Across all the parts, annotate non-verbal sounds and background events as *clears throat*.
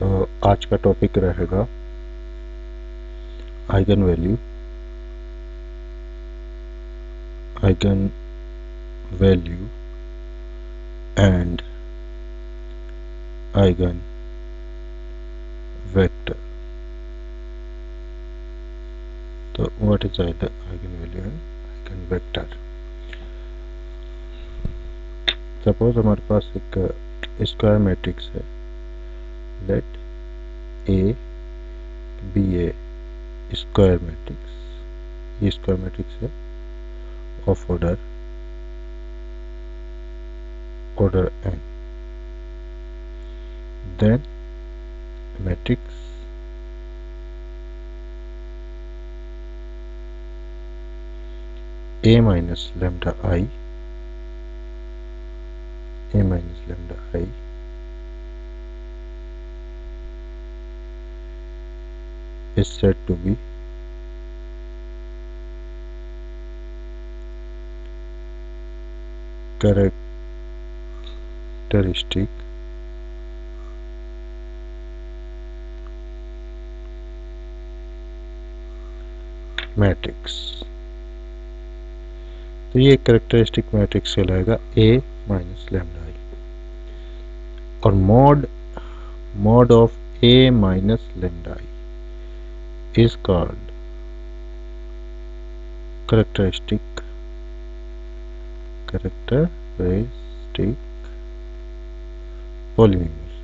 तो आज का टॉपिक रहेगा eigen value eigen value and eigen vector तो what is eigen value and eigen vector suppose हमारे पास एक स्क्वायर मैट्रिक्स है। let A be a square matrix ये स्क्वायर मैट्रिक्स है of order order n then matrix a minus lambda i a minus lambda i is said to be characteristic matrix तो ये characteristic matrix कहलाएगा ए minus lambda I और mod mod of A minus lambda I is called characteristic characteristic polynomial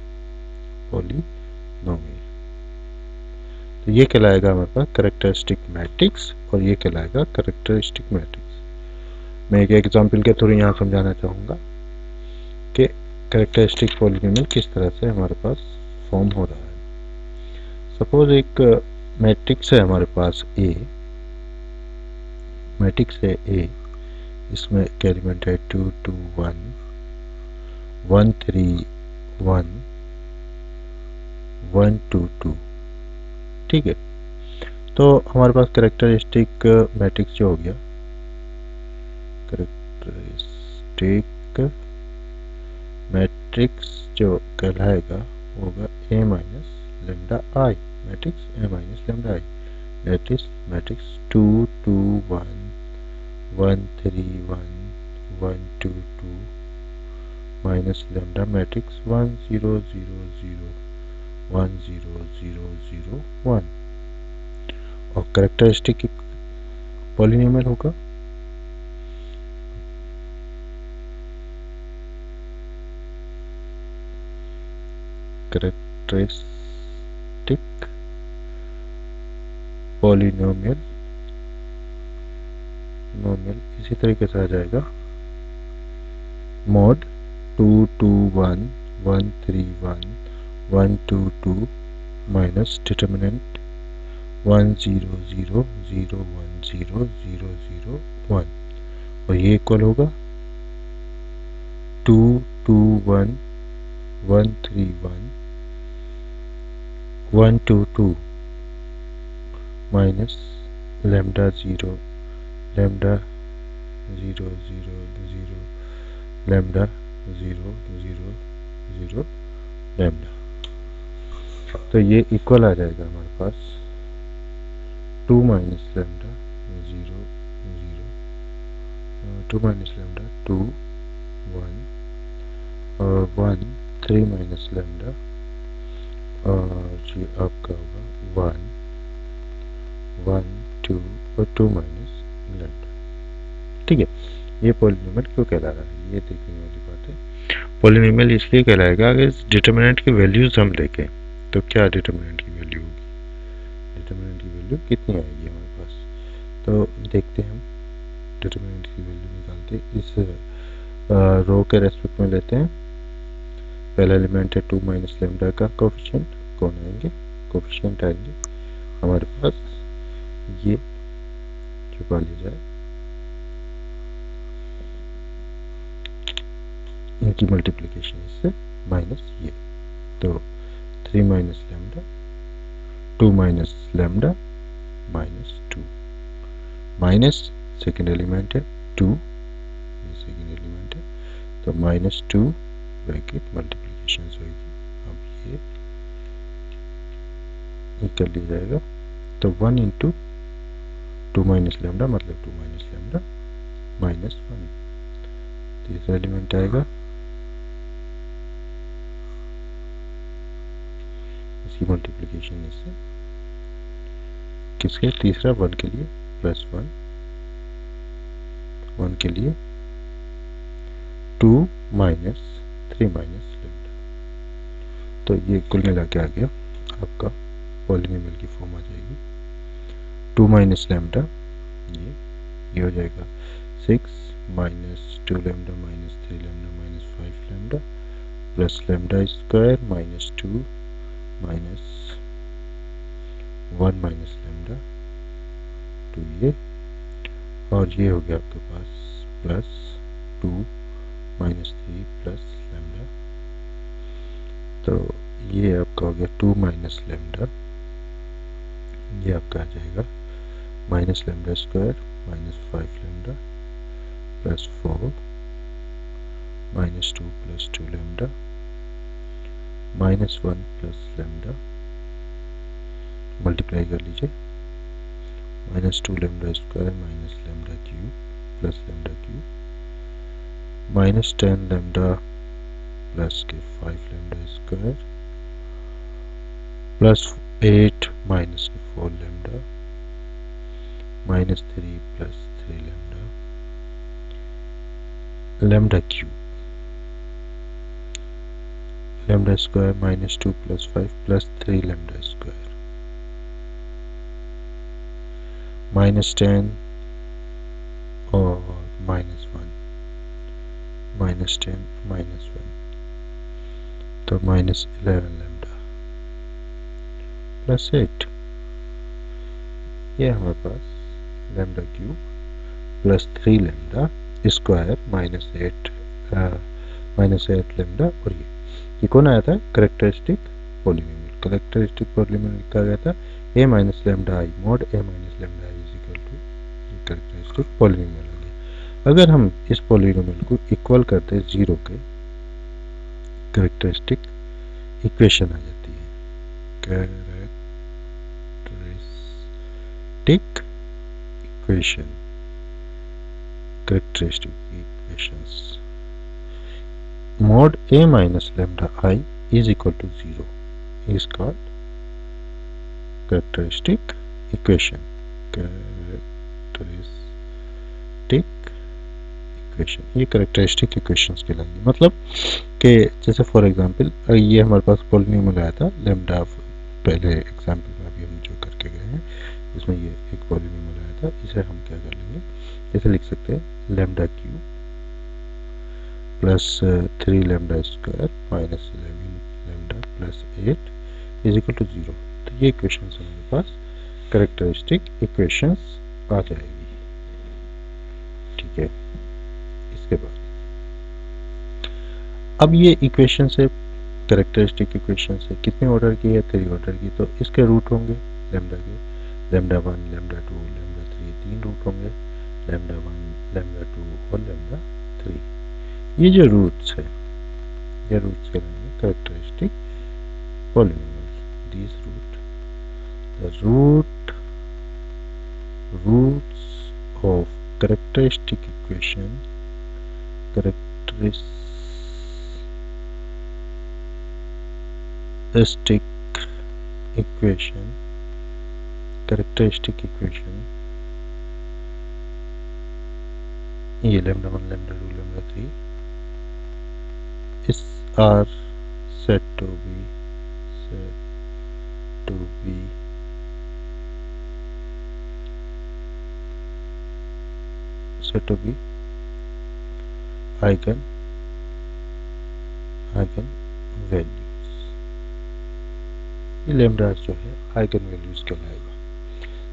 polynomial. तो ये कहलाएगा हमारे पास characteristic matrix और ये कहलाएगा करेक्टरिस्टिक मैट्रिक्स मैं एक एग्जांपल के थ्रू यहाँ समझाना चाहूँगा कि करेक्टरिस्टिक पॉलिनोमियल किस तरह से हमारे पास फॉर्म हो रहा है. सपोज़ एक मैट्रिक्स है हमारे पास ए मैट्रिक्स है ए इसमें एक एलिमेंट है two two, one. One, three, one. One, two two. ठीक है। तो हमारे पास करेक्टरिस्टिक मैट्रिक्स जो हो गया। करेक्टरिस्टिक मैट्रिक्स जो कहलाएगा होगा A minus lambda I matrix A minus lambda i. That is matrix 2, 2, 1, 1, 3, 1, 1, 2, 2 minus lambda matrix 1, 0, 0, 0, 1, 0, 0, 0, 1 और करेक्टरिस्टिक पॉलिनोमियल होगा करेक्टरिस्टिक पॉलिनोमियल नोमियल इसी तरीके से आ जाएगा। Mod two two one one three one one two two minus determinant one zero zero zero one zero zero zero one और ये equal होगा। Two two one one three one one two two minus lambda zero lambda zero zero zero lambda zero zero zero lambda तो ये equal आ जाएगा हमारे पास two minus lambda zero zero two minus lambda two one और one three minus lambda और ये आपका होगा वन वन टू और टू माइनस लेमडा ठीक है, ये पोलिनोमियल क्यों कहला रहा है? ये देखने वाली बात है। पोलिनोमियल इसलिए कहलाएगा, अगर इस डिटर्मिनेंट की वैल्यूज़ हम देखें तो क्या डिटर्मिनेंट की वैल्यू होगी? डिटर्मिनेंट की वैल्यू कितनी आएगी हमारे पास? तो देखते हैं हम। डिटर्मिनेंट की वैल्यू निकालते इस रो के रेस्पेक्ट में लेते हैं। पहला एलिमेंट है टू माइनस लेमडा का कोफिशिएंट कौन आएँगे? कोफिशिएंट आएँगे हमारे पास। ये छुपा ली जाए। इनकी मल्टीप्लिकेशन इससे माइनस ये। तो three minus lambda two minus lambda minus two minus second element है टू सेकेंड एलिमेंट है। तो माइनस टू ब्रैकेट मल्टीप्लीकेशन होगी। अब ये कर लिया जाएगा। तो one into two minus lambda मतलब two minus lambda minus one. तीसरा एलिमेंट आएगा? इसकी मल्टीप्लिकेशन इससे किसके तीसरा वन के लिए प्लस वन। वन के लिए two minus three minus lambda. तो ये कुल मिला के आ गया। आपका पॉलिनोमियल की फॉर्म आ जाएगी। टू माइनस लेमडा, ये ये हो जाएगा six minus two lambda minus three lambda minus five lambda plus lambda square minus two minus one minus lambda. Two ये, और ये हो गया आपके पास plus two minus three plus lambda. तो ये आपका हो गया टू माइनस लेमडा। ये आपका आ जाएगा minus lambda square minus five lambda plus four minus two plus two lambda minus one plus lambda multiply कर लीजिए। Minus two lambda square minus lambda cube plus lambda cube minus ten lambda plus के five lambda square plus eight minus के four lambda minus 3 plus 3 lambda lambda cube lambda square minus 2 plus 5 plus 3 lambda square minus 10 or minus 1 minus 10 minus 1 so minus 11 lambda plus 8 yeah my boss. Lambda cube plus three lambda square minus eight minus eight lambda और ये। ये कौन आया था? Characteristic polynomial characteristic polynomial लिखा गया था। A minus lambda I mod A minus lambda I is to characteristic polynomial आ गया। अगर हम इस पोलिनोमियल को इक्वल करते ज़ीरो के करेक्टरिस्टिक इक्वेशन आ जाती है। Characteristic equation characteristic equations mod a minus lambda i is equal to 0 is called characteristic equation. Characteristic equation ये करेक्टरिस्टिक इक्वेशंस कहलाएँगे। मतलब कि जैसे फॉर एग्जांपल ये हमारे पास पॉलिनोमियल आया था लेमडा पहले एग्जांपल में अभी हम जो करके गए हैं। इसमें ये एक पॉलिनोमियल आया था इसे हम क्या कर लेंगे? इसे लिख सकते हैं lambda cube plus three lambda square minus eleven lambda plus eight is equal to zero तो ये इक्वेशन हमारे पास करेक्टरिस्टिक इक्वेशंस आ जाएगी। ठीक है। इसके बाद अब ये इक्वेशन से करेक्टरिस्टिक इक्वेशन से कितने ऑर्डर की है? थ्री ऑर्डर की। तो इसके रूट होंगे। लेमडा के lambda one lambda two lambda three तीन रूट होंगे लेमडा वन लेमडा टू और लेमडा थ्री ये जो रूट्स है ये roots कहलाएँगे characteristic polynomials these root the root roots of characteristic equation characteristic equation characteristic equation ये lambda 1 lambda 2 lambda 3 is are said to be said to be said to be eigen eigen values ये लेमडास जो है eigen values कहलाएगा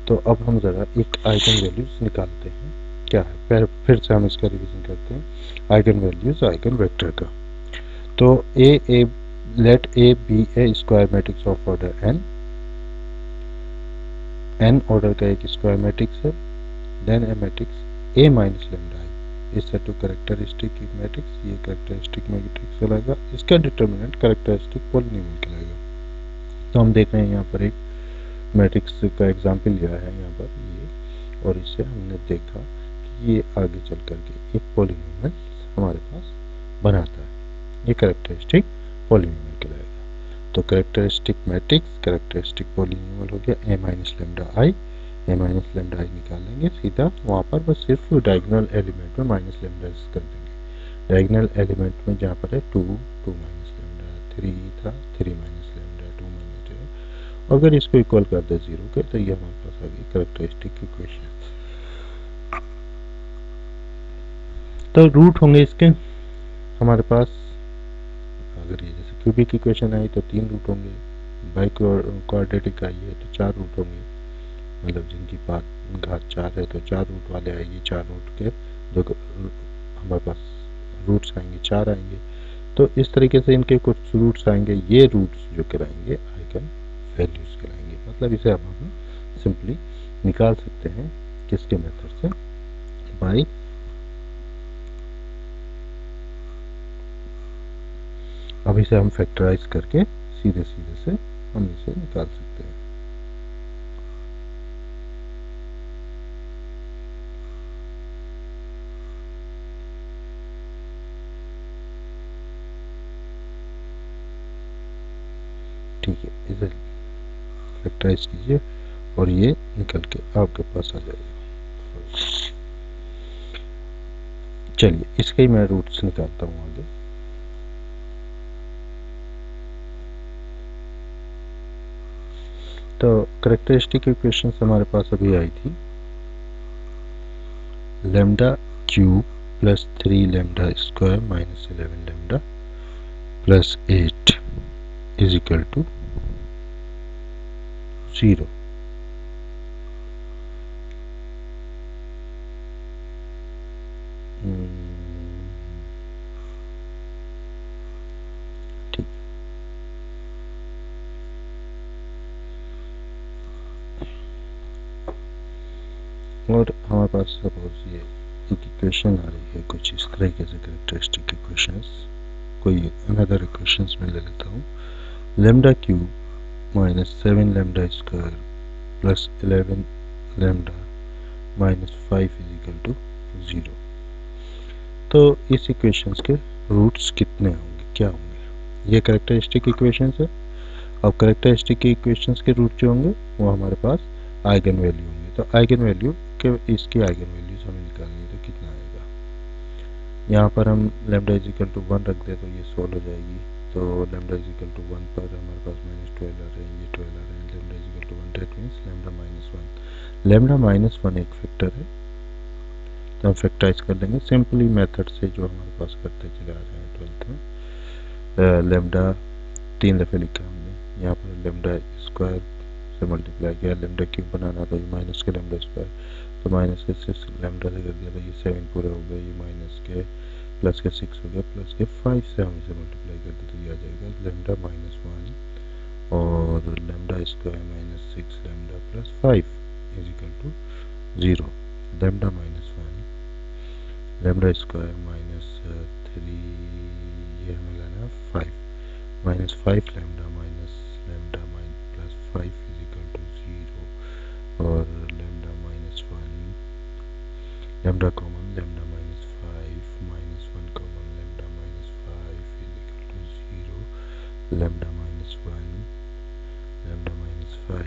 तो अब हम जरा एक आइगन वैल्यूज़ निकालते हैं। क्या है? फिर फिर से हम इसका रिविजन करते हैं। आइगन वैल्यूज़, आइगन वेक्टर का। तो A A let A be a square matrix of order N N order का एक स्क्वायर मैट्रिक्स है। Then A matrix A minus lambda is set of characteristic matrix ये characteristic matrix कहलाएगा इसका determinant characteristic polonium कहलाएगा तो हम देख रहे हैं यहाँ पर एक मैट्रिक्स का एग्ज़ाम्पल लिया है यहाँ पर, ये। और इससे हमने देखा कि ये आगे चल करके एक पोलिनोमल हमारे पास बनाता है। ये करेक्टरिस्टिक पोलिनोमल कहलाएगा। तो करेक्टरिस्टिक मैट्रिक्स करेक्टरिस्टिक पोलिनोमल हो गया A minus lambda I A minus lambda I निकाल लेंगे सीधा वहाँ पर, बस सिर्फ़ डायगनल एलिमेंट में माइनस लेमडा कर देंगे। डायगनल एलिमेंट में जहाँ पर है two two minus lambda three था थ्री माइनस लेमडा अगर इसको इक्वल कर दे ज़ीरो के तो ये हमारे पास आ गई करेक्टरिस्टिक इक्वेशन तो रूट होंगे इसके, हमारे पास, अगर ये जैसे क्यूबिक इक्वेशन आई तो तीन रूट होंगे बाई कोऑर्डिनेटिक आई है तो चार रूट होंगे मतलब जिनकी बात, घात चार है तो चार रूट वाले आएँगे, चार रूट के, जो हमारे पास रूट्स आएँगे, चार आएँगे तो इस तरीके से इनके कुछ रूट्स आएँगे, ये रूट्स जो कराएँगे आइकन वैल्यूज़ कराएँगे। मतलब इसे अब हम सिंपली निकाल सकते हैं किसके मेथड से? बाई अब इसे हम फैक्टराइज करके सीधे सीधे से हम इसे निकाल सकते हैं। ठीक है इधर फैक्टराइज कीजिए और ये निकल के आपके पास आ जाएगा। चलिए, इसके ही मैं रूट्स निकालता हूँ आगे। तो करेक्टरिस्टिक इक्वेशन हमारे पास अभी आई थी। Lambda cube plus three lambda square minus eleven lambda plus eight is equal to 0 और हमारे पास सपोज़ ये एक इक्वेशन आ रही है कुछ इस तरीके से करेक्टरिस्टिक इक्वेशंस कोई अनदर इक्वेशंस में ले लेता हूँ। Lambda cube minus 7 lambda square plus 11 lambda minus five is equal to zero तो इस इक्वेशंस के रूट्स कितने होंगे? क्या होंगे? ये करेक्टरिस्टिक इक्वेशंस है। अब करेक्टरिस्टिक इक्वेशंस के रूट जो होंगे, वो हमारे पास आइगन वैल्यू होंगे। तो आइगन वैल्यू के, इसकी आइगन वैल्यूज़ हमें निकालनी है तो कितना आएगा? यहाँ पर हम lambda is equal to one रख दे तो ये सोल्व हो जाएगी। तो lambda is equal to one पर हमारे पास माइनस ट्वेल्व आ रहे हैं ये ट्वेल्व आ रहे हैं lambda is equal to one that means lambda minus one lambda minus one एक फैक्टर है। तो हम फैक्टराइज कर लेंगे। सिंपली मेथड से जो हमारे पास करते चले आ रहे हैं ट्वेल्थ में लेमडा तीन दफ़े लिखा हमने। यहाँ पर लेमडा स्क्वायर से मल्टीप्लाई किया। लेमडा क्यूब बनाना तो ये माइनस के लेमडा स्क्वायर तो माइनस के सिक्स लेमडा से कर दिया तो ये सेवन पूरे हो गए ये माइनस के प्लस के सिक्स हो गया, प्लस के फाइव से हम इसे मल्टीप्लाई कर दें तो ये आ जाएगा लेमडा माइनस वन और lambda square minus six lambda plus five is equal to zero lambda minus one lambda square minus three ये हमें लेना है five minus five lambda minus lambda minus plus five is equal to zero और lambda minus one lambda common lambda lambda minus 1 lambda minus 5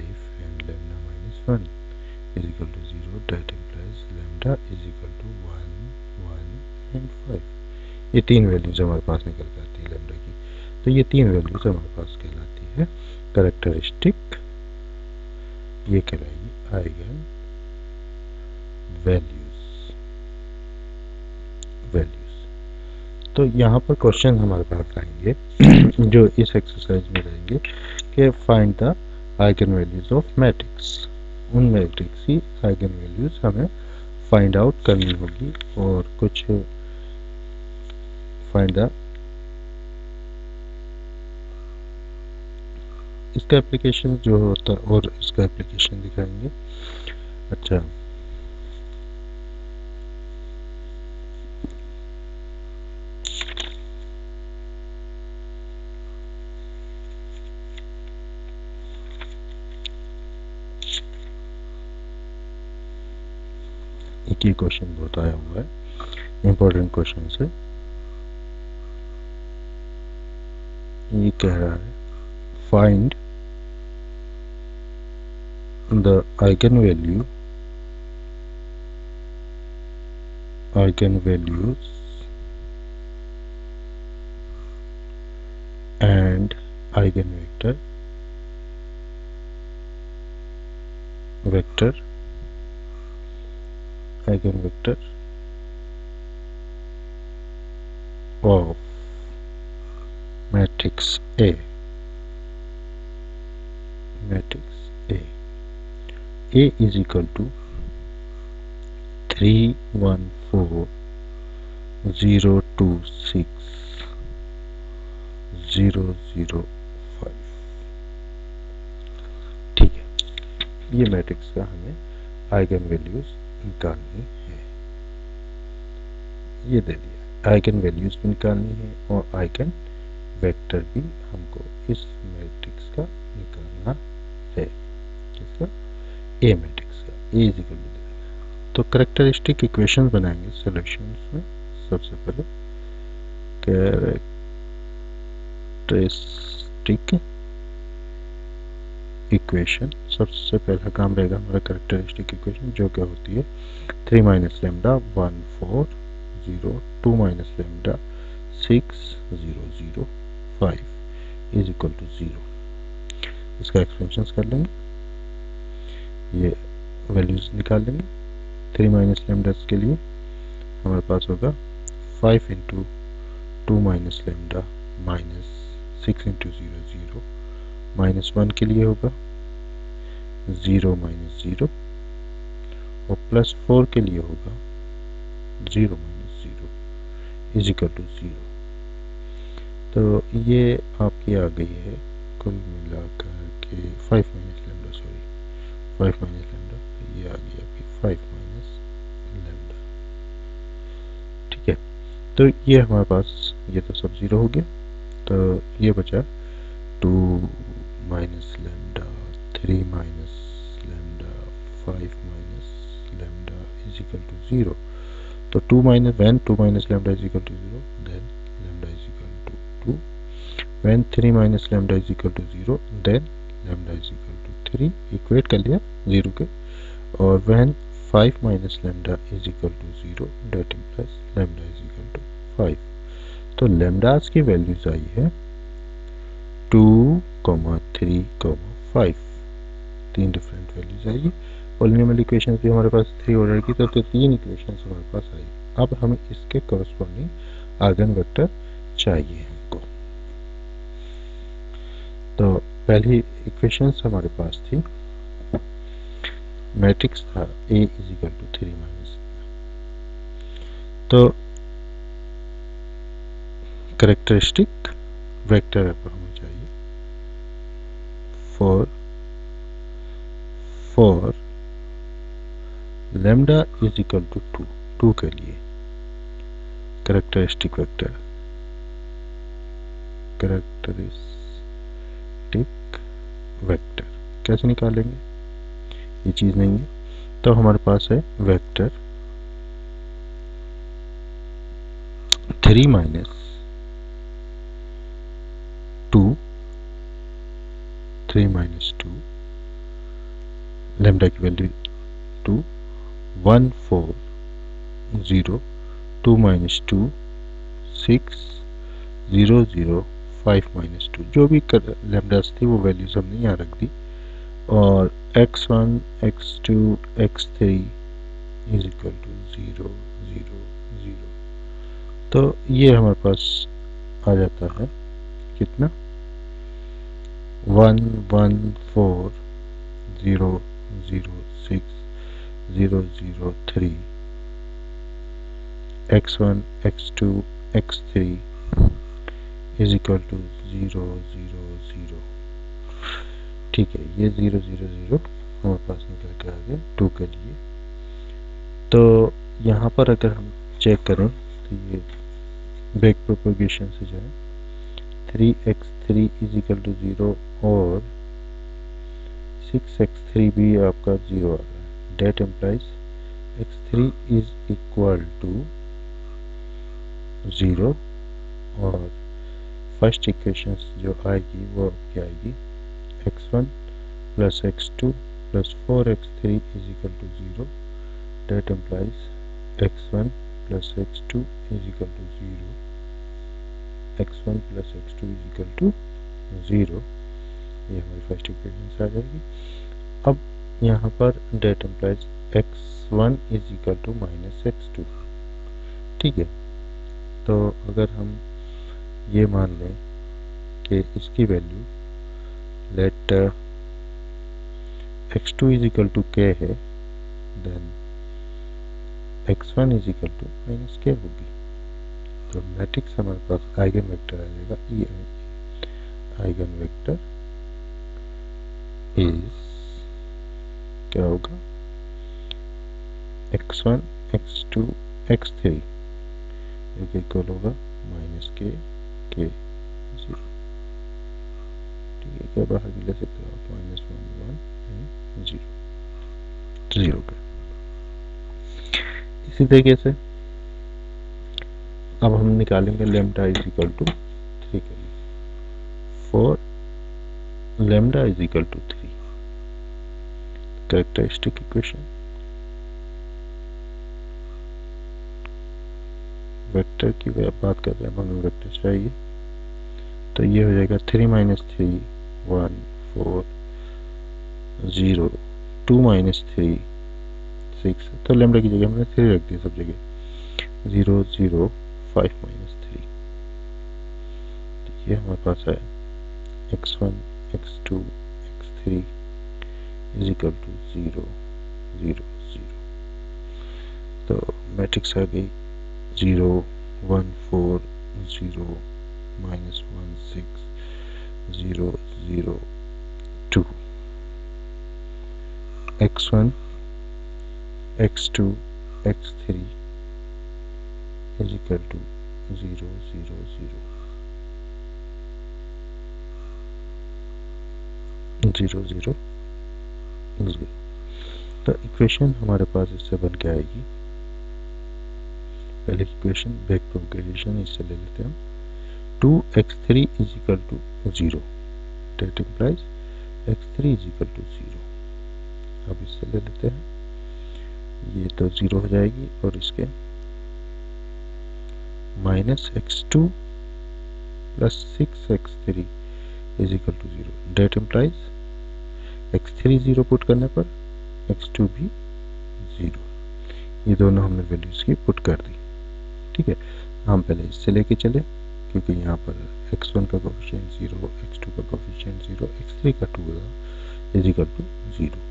and lambda minus 1 is equal to 0 that implies lambda is equal to 1 1 and 5 ये तीन values हमारे पास निकल के आती है lambda की तो ये तीन वैल्यूज़ हमारे पास कहलाती है करेक्टरिस्टिक ये कहलाएगी आइगन वैल्यूज़ वैल्यूज़ तो यहाँ पर क्वेश्चन हमारे पास आएँगे, *clears throat* जो इस एक्सरसाइज में रहेंगे कि find the eigenvalues of matrix उन मैट्रिक्स की आइगन वैल्यूज़ हमें फाइंड आउट करनी होगी और कुछ फाइंड द इसका एप्लीकेशन जो होता है और इसका एप्लीकेशन दिखाएँगे। अच्छा। ही क्वेश्चन बहुत आया हुआ है इंपॉर्टेंट क्वेश्चन से ये कह रहा है find the eigenvalue eigenvalues and eigenvector, vector eigenvector of matrix A matrix A A is equal to 3 1 4 0 2 6 0 0 5 ठीक है ये मैट्रिक्स का हमें आइगन वैल्यूज़ निकालनी है। ये दे दिया। आइगन वैल्यूज़ भी निकालनी है और आइगन वेक्टर भी हमको इस मैट्रिक्स का निकालना है। किसका ए मैट्रिक्स का ए इज़ इक्वल टू तो करेक्टरिस्टिक इक्वेशन बनाएँगे सोल्यूशन में सबसे पहले। कैरेक्टरिस्टिक इक्वेशन सबसे पहला काम रहेगा हमारा करेक्टरिस्टिक इक्वेशन जो क्या होती है? Three minus lambda one four zero two minus lambda six zero zero five is equal to zero इसका एक्सपेंशन कर लेंगे। ये वैल्यूज़ निकाल लेंगे। थ्री माइनस लेमडा के लिए हमारे पास होगा five into two minus lambda minus six into zero zero minus one के लिए होगा, ज़ीरो माइनस ज़ीरो, और प्लस फोर के लिए होगा, zero minus zero is equal to zero. तो ये आपकी आ गई है कुल मिलाकर के five minus lambda, sorry, five minus lambda, ये आ गई आपकी फाइव माइनस लेमडा। ठीक है तो ये हमारे पास, ये तो सब ज़ीरो हो गया तो ये बचा two minus lambda three minus lambda five minus lambda is equal to zero तो two minus when two minus lambda is equal to zero then lambda is equal to two when three minus lambda is equal to zero then lambda is equal to three equate कर लिया zero के. और when 5 minus lambda is equal to 0 that implies lambda is equal to 5 तो लेमडास की values आई है two comma three comma five तीन different values आएगी। पॉलिनोमियल इक्वेशंस भी हमारे पास थ्री ऑर्डर की तो, तो तीन इक्वेशंस हमारे पास आई अब हमें इसके कॉरस्पॉन्डिंग आर्गन वेक्टर चाहिए हमको। तो पहली इक्वेशंस हमारे पास थी। मैट्रिक्स था A is equal to three minus तो करेक्टरिस्टिक वेक्टर पर हमें चाहिए for for lambda is equal to two two के लिए करेक्टरिस्टिक वेक्टर करेक्टरिस्टिक वेक्टर कैसे निकालेंगे? ये चीज़ नहीं है। तो हमारे पास है vector three minus two three minus two lambda की value two one four zero two minus two six zero zero five minus two जो भी लेमडास थी, वो वैल्यूज़ हमने यहाँ रख दी। और x1 x2 x3 is equal to zero zero zero तो ये हमारे पास आ जाता है। कितना? One one four zero zero six zero zero three x one x two x three is equal to zero zero zero ठीक है, ये ज़ीरो ज़ीरो ज़ीरो हमारे पास निकल के आ गया टू के लिए। तो यहाँ पर अगर हम चेक करें तो ये बैक प्रोपोगेशन से जाए। Three x three is equal to zero और सिक्स एक्स थ्री भी आपका ज़ीरो आ है that implies x three is equal to zero और फ़र्स्ट इक्वेशन जो आएगी वो क्या आएगी? X one plus x two plus 4x3 is equal to 0 that implies x1 plus x2 is equal to 0 x1 plus x2 is equal to 0 ये हमारी first equation आ जाएगी अब यहाँ पर that implies x one is equal to minus x two ठीक है? तो अगर हम ये मान लें कि इसकी value let x2 is equal to k है then x1 is equal to minus k होगी। तो मैट्रिक्स हमारे पास आइगन वेक्टर आ जाएगा। ये आइगन वेक्टर इज़ क्या होगा x1 x2 x3 एक इक्वल होगा माइनस के के ज़ीरो ठीक है, क्या बाहर भी ले सकते हो आप? Minus one one zero zero पे। इसी तरीके से अब हम निकालेंगे lambda is equal to three के लिए। For lambda is equal to three characteristic equation vector की बात कर रहे हैं हमें वेक्टर चाहिए तो ये हो जाएगा three minus three one four zero two minus three six तो लेमडा की जगह हमने थ्री रख दिया सब जगह। Zero zero five minus three तो ये हमारे पास है। X one x two x three is equal to zero zero zero तो मैट्रिक्स आ गई। Zero one four zero minus one six zero zero two x1 x2 x3 is equal to 0 0 0 0 0 0 तो equation हमारे पास इससे बन के आएगी। पहले इक्वेशन बैक प्रोपगेशन इससे ले लेते हैं। Two x three is equal to zero. That implies x three is equal to zero. अब इससे ले लेते हैं। ये तो ज़ीरो हो जाएगी और इसके minus x two plus six x three is equal to zero. That implies x three zero put करने पर एक्स टू भी ज़ीरो। ये दोनों हमने वैल्यूज़ की पुट कर दी। ठीक है? हम पहले इससे लेके चले, क्योंकि यहाँ पर x1 का कोफिशिएंट ज़ीरो x2 का कोफिशिएंट ज़ीरो x3 का two is equal to zero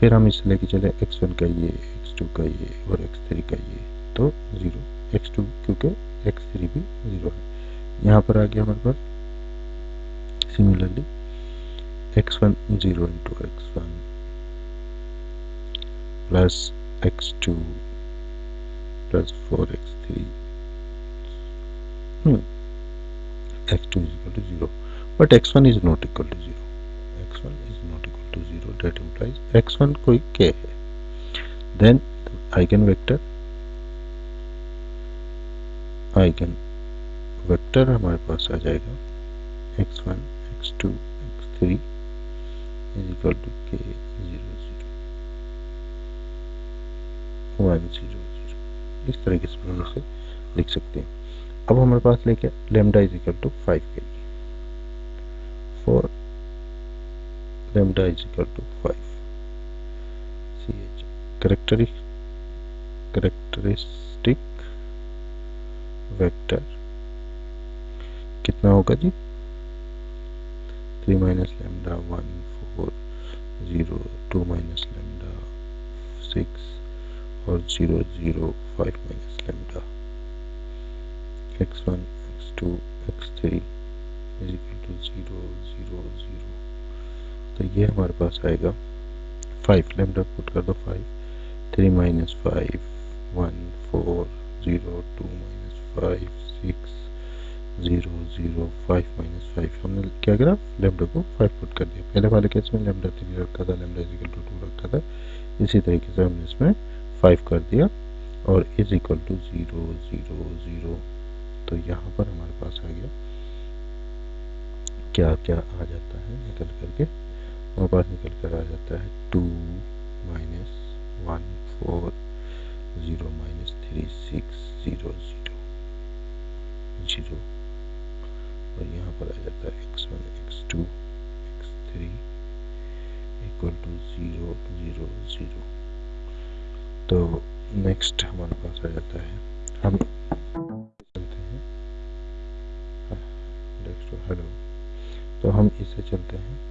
फिर हम इससे लेके चले एक्स वन का ये एक्स टू का ये और एक्स थ्री का ये तो ज़ीरो एक्स टू क्योंकि एक्स थ्री भी ज़ीरो है। यहाँ पर आ गया हमारे पास। Similarly x one zero into x one plus x two x two is equal to zero but x one is not equal to zero x one is not equal to 0 that implies x1 कोई k है. Then eigenvector eigenvector हमारे पास आ जाएगा. X1 x2 x3 is equal to k 0 0 1 0 0 इस तरीके से हम इसे लिख सकते हैं। अब हमारे पास लेके lambda is equal to five के लिए। For lambda is equal to 5 ch characteristic characteristic vector कितना होगा जी? Three minus lambda one four zero two minus lambda six और zero zero five minus lambda x one x two x three is equal to zero zero zero तो ये हमारे पास आएगा five lambda put कर दो five three minus five one four zero two minus five six zero zero five minus five हमने क्या करा? Lambda को फाइव पुट कर दिया। पहले वाले केस में लेमडा थ्री रखा था लेमडा इजिकल टू टू रखा था। इसी तरीके से हमने इसमें फाइव कर दिया और is equal to zero zero zero तो यहाँ पर हमारे पास आ गया। क्या क्या आ जाता है? निकल करके हमारे पास निकल कर आ जाता है two minus one four zero minus three six zero zero zero और यहाँ पर आ जाता है x one x two x three equal to zero zero zero तो नेक्स्ट हमारे पास आ जाता है। हम चलते हैं। हेलो तो हम इसे चलते हैं।